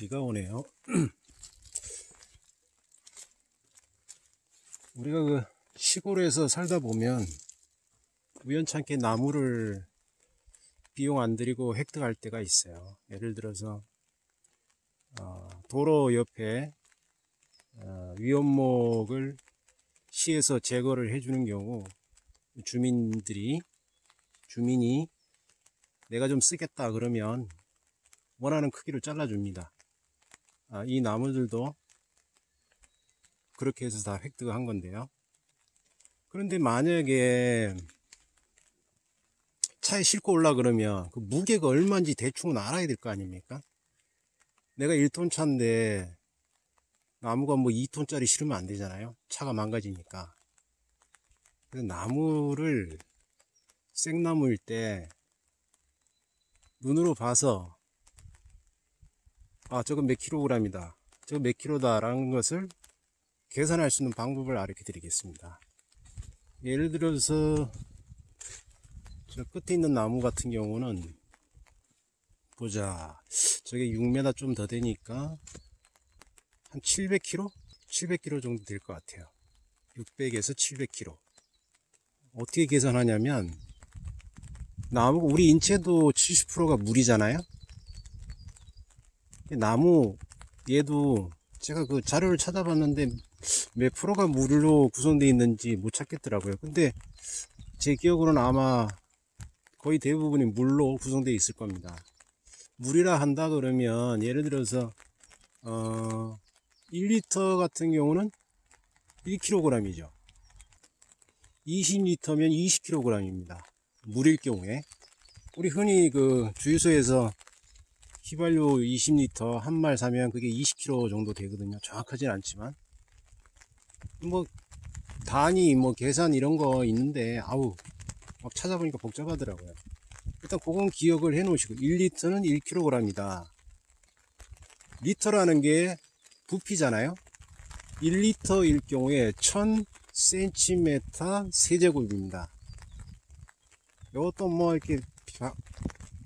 비가 오네요. 우리가 그 시골에서 살다 보면 우연찮게 나무를 비용 안 들이고 획득할 때가 있어요. 예를 들어서 어, 도로 옆에 어, 위원목을 시에서 제거를 해주는 경우 주민들이 주민이 내가 좀 쓰겠다 그러면 원하는 크기로 잘라줍니다. 아, 이 나무들도 그렇게 해서 다 획득을 한 건데요. 그런데 만약에 차에 싣고 올라 그러면 그 무게가 얼마인지 대충은 알아야 될 거 아닙니까? 내가 1톤 차인데 나무가 뭐 2톤짜리 실으면 안 되잖아요. 차가 망가지니까. 그래서 나무를 생나무일 때 눈으로 봐서 아 저건 몇 킬로그램이다. 저거 몇 킬로다 라는 것을 계산할 수 있는 방법을 알려 드리겠습니다. 예를 들어서 저 끝에 있는 나무 같은 경우는 보자 저게 6m 좀 더 되니까 한 700kg? 700kg 정도 될 것 같아요 600에서 700kg 어떻게 계산하냐면 나무 우리 인체도 70%가 물이잖아요 나무 얘도 제가 그 자료를 찾아봤는데 몇 프로가 물로 구성되어 있는지 못 찾겠더라고요. 근데 제 기억으로는 아마 거의 대부분이 물로 구성되어 있을 겁니다. 물이라 한다 그러면 예를 들어서 어 1리터 같은 경우는 1kg이죠. 20리터면 20kg입니다. 물일 경우에. 우리 흔히 그 주유소에서 휘발유 20리터 한 말 사면 그게 20kg 정도 되거든요. 정확하진 않지만. 뭐 단위 뭐 계산 이런 거 있는데 아우 막 찾아보니까 복잡하더라고요. 일단 그건 기억을 해 놓으시고 1리터는 1kg이다. 리터라는 게 부피잖아요. 1리터일 경우에 1000cm 세제곱입니다. 이것도 뭐 이렇게 바,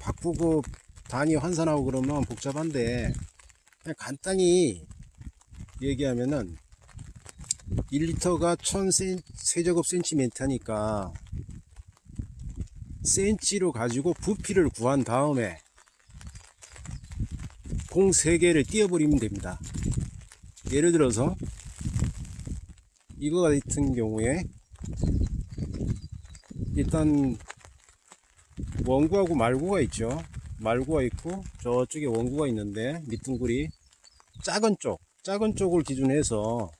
바꾸고 단위 환산하고 그러면 복잡한데 그냥 간단히 얘기하면은 1리터가 1000 세제곱 센티미터니까 센치로 가지고 부피를 구한 다음에 공 3개를 띄워버리면 됩니다. 예를 들어서 이거 같은 경우에 일단 원구하고 말구가 있죠 말구가 있고 저쪽에 원구가 있는데 밑둥구리 작은 쪽 작은 쪽을 기준해서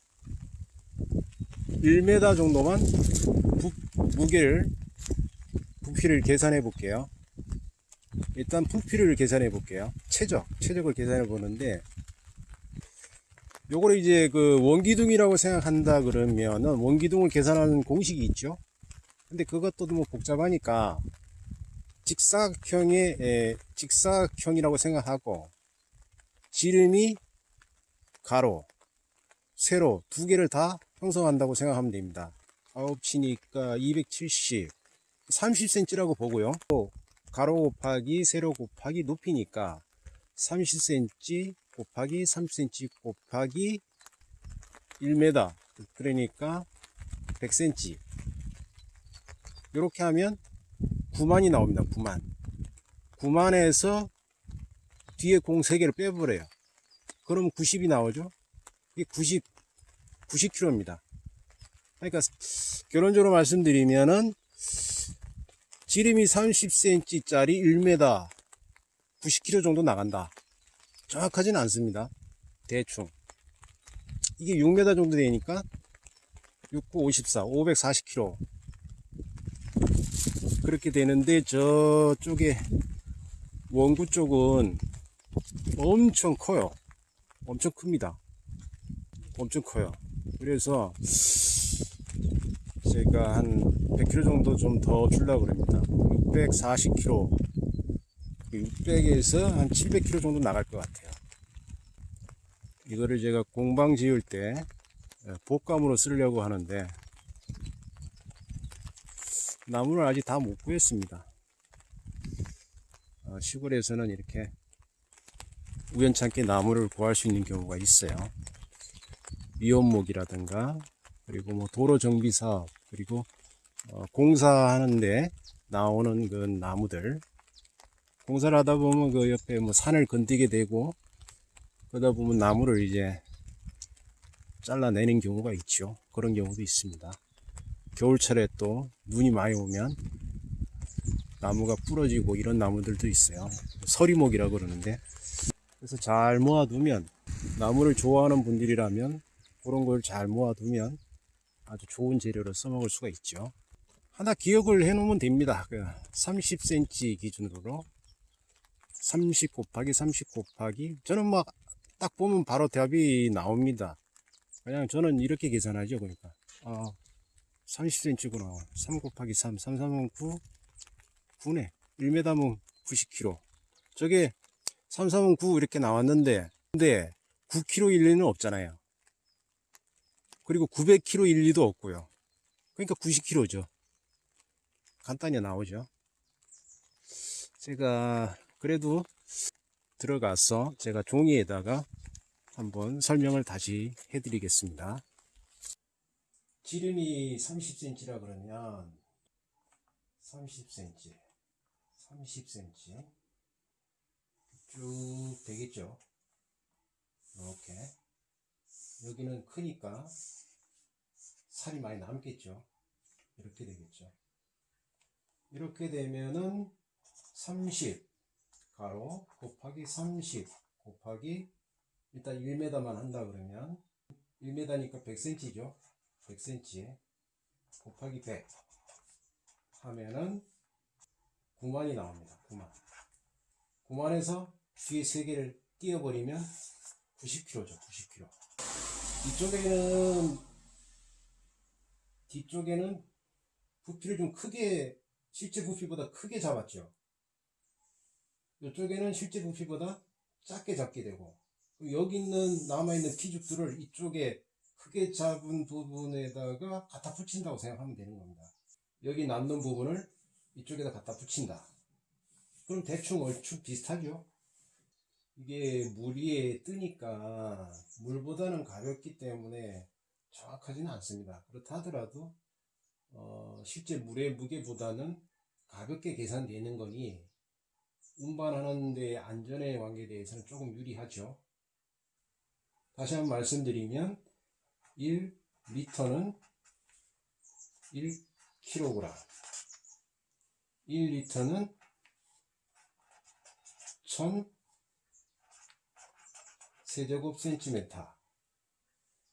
1m 정도만 부, 무게를 부피를 계산해 볼게요. 일단 부피를 계산해 볼게요. 최적 최적을 계산해 보는데 요거를 이제 그 원기둥이라고 생각한다 그러면은 원기둥을 계산하는 공식이 있죠. 근데 그것도 뭐 복잡하니까 직사각형의 에, 직사각형이라고 생각하고 지름이 가로 세로 두 개를 다 형성한다고 생각하면 됩니다. 9치니까 270 30cm라고 보고요. 또 가로 곱하기 세로 곱하기 높이니까 30cm 곱하기 30cm 곱하기 1m 그러니까 100cm 이렇게 하면 9만이 나옵니다 9만. 9만에서 뒤에 공 3개를 빼버려요. 그럼 90이 나오죠? 이게 90 90kg입니다 그러니까 결론적으로 말씀드리면은 지름이 30cm 짜리 1m 90kg 정도 나간다. 정확하진 않습니다. 대충. 이게 6m 정도 되니까 69 54 540kg 그렇게 되는데 저쪽에 원구 쪽은 엄청 커요. 엄청 큽니다. 엄청 커요. 그래서 제가 한 100kg 정도 좀더 주려고 그럽니다. 640kg 600에서 한 700kg 정도 나갈 것 같아요. 이거를 제가 공방 지을 때 복감으로 쓰려고 하는데 나무를 아직 다 못 구했습니다 어, 시골에서는 이렇게 우연찮게 나무를 구할 수 있는 경우가 있어요. 위험목이라든가 그리고 뭐 도로 정비 사업 그리고 어, 공사하는데 나오는 그 나무들 공사를 하다 보면 그 옆에 뭐 산을 건드게 되고 그러다 보면 나무를 이제 잘라내는 경우가 있죠. 그런 경우도 있습니다. 겨울철에 또 눈이 많이 오면 나무가 부러지고 이런 나무들도 있어요. 서리목이라고 그러는데 그래서 잘 모아두면 나무를 좋아하는 분들이라면 그런 걸 잘 모아두면 아주 좋은 재료로 써먹을 수가 있죠. 하나 기억을 해 놓으면 됩니다. 그 30cm 기준으로 30 곱하기 30 곱하기 저는 막 딱 보면 바로 답이 나옵니다. 그냥 저는 이렇게 계산하죠. 그러니까 아, 30cm구나. 3 곱하기 3, 3, 3은 9, 9네. 1m면 90kg. 저게 3, 3은 9 이렇게 나왔는데 근데 9kg 일리는 없잖아요. 그리고 900kg 일리도 없고요. 그러니까 90kg죠. 간단히 나오죠. 제가 그래도 들어가서 제가 종이에다가 한번 설명을 다시 해드리겠습니다. 지름이 30cm라 그러면 30cm, 30cm 쭉 되겠죠. 이렇게 여기는 크니까 살이 많이 남겠죠. 이렇게 되겠죠. 이렇게 되면은 30 가로 곱하기 30 곱하기 일단 1m만 한다 그러면 1m니까 100cm죠. 100cm 곱하기 100 하면은 9만이 나옵니다. 9만. 9만에서 뒤에 3개를 띄워버리면 90kg죠. 90kg. 이쪽에는 뒤쪽에는 부피를 좀 크게 실제 부피보다 크게 잡았죠. 이쪽에는 실제 부피보다 작게 잡게 되고 여기 있는 남아있는 피죽들을 이쪽에 크게 잡은 부분에다가 갖다 붙인다고 생각하면 되는 겁니다. 여기 남는 부분을 이쪽에다 갖다 붙인다. 그럼 대충 얼추 비슷하죠? 이게 물 위에 뜨니까 물보다는 가볍기 때문에 정확하지는 않습니다. 그렇다 하더라도 어, 실제 물의 무게보다는 가볍게 계산되는 거니 운반하는 데 안전에 관계에 대해서는 조금 유리하죠. 다시 한번 말씀드리면 1리터는 1kg 1리터는 1000 세제곱 센티메타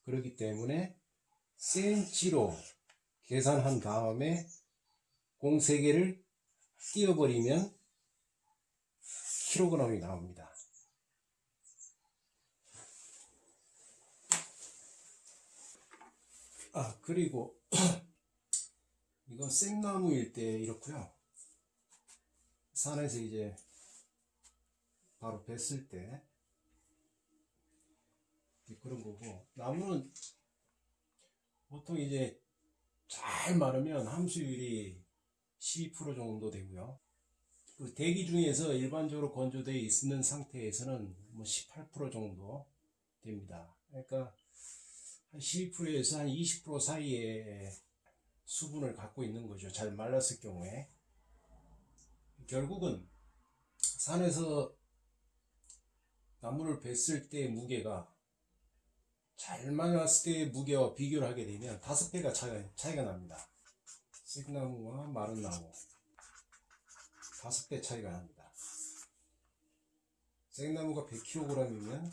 그렇기 때문에 센치로 계산한 다음에 공 3개를 띄워버리면 킬로그램이 나옵니다. 아 그리고 이건 생나무일 때 이렇고요. 산에서 이제 바로 뱄을 때 그런 거고 나무는 보통 이제 잘 마르면 함수율이 12% 정도 되고요. 그 대기 중에서 일반적으로 건조되어 있는 상태에서는 뭐 18% 정도 됩니다. 그러니까 한 12%에서 한 20% 사이에 수분을 갖고 있는 거죠. 잘 말랐을 경우에. 결국은 산에서 나무를 뱄을 때 무게가 잘 말랐을 때 무게와 비교를 하게 되면 다섯 배가 차이가, 차이가 납니다. 생나무와 마른 나무. 다섯 배 차이가 납니다. 생나무가 100kg이면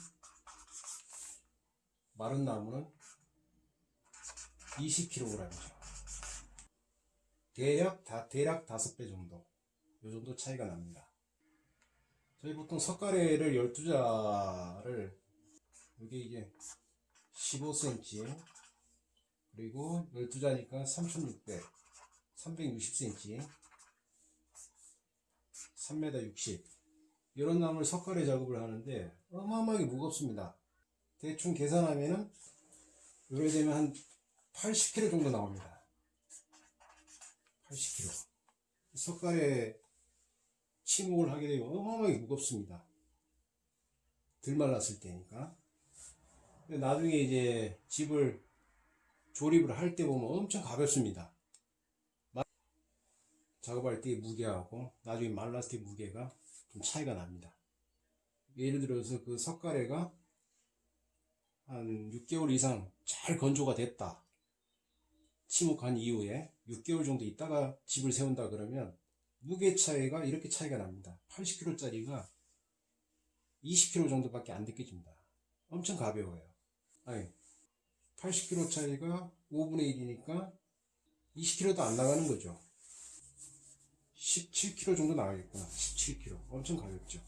마른 나무는 20kg이죠. 대략 다 대략 다섯 배 정도. 요 정도 차이가 납니다. 저희 보통 석가래를 12자를 이게 이게 15cm 그리고 12자니까 3600 360cm 3m 60 이런 나무를 석가래 작업을 하는데 어마어마하게 무겁습니다 대충 계산하면은 요래 되면 한 80kg 정도 나옵니다 80kg 석가래 침묵을 하게 되면 어마어마하게 무겁습니다 덜 말랐을 때니까. 나중에 이제 집을 조립을 할 때 보면 엄청 가볍습니다. 마- 작업할 때 무게하고 나중에 말랐을 때 무게가 좀 차이가 납니다. 예를 들어서 그 석가래가 한 6개월 이상 잘 건조가 됐다. 침묵한 이후에 6개월 정도 있다가 집을 세운다 그러면 무게 차이가 이렇게 차이가 납니다. 80kg짜리가 20kg 정도밖에 안 느껴집니다. 엄청 가벼워요. 아니, 80kg 차이가 5분의 1이니까 20kg도 안 나가는 거죠. 17kg 정도 나가겠구나. 17kg. 엄청 가볍죠.